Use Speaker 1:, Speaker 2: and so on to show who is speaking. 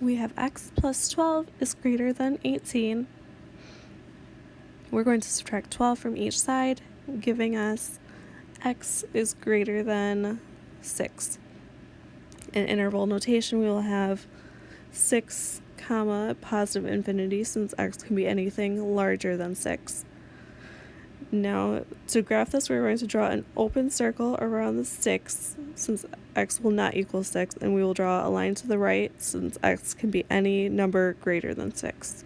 Speaker 1: we have x plus 12 is greater than 18. We're going to subtract 12 from each side, giving us x is greater than 6. In interval notation, we will have 6 comma positive infinity since x can be anything larger than 6. Now, to graph this, we're going to draw an open circle around the 6 since x will not equal 6, and we will draw a line to the right since x can be any number greater than 6.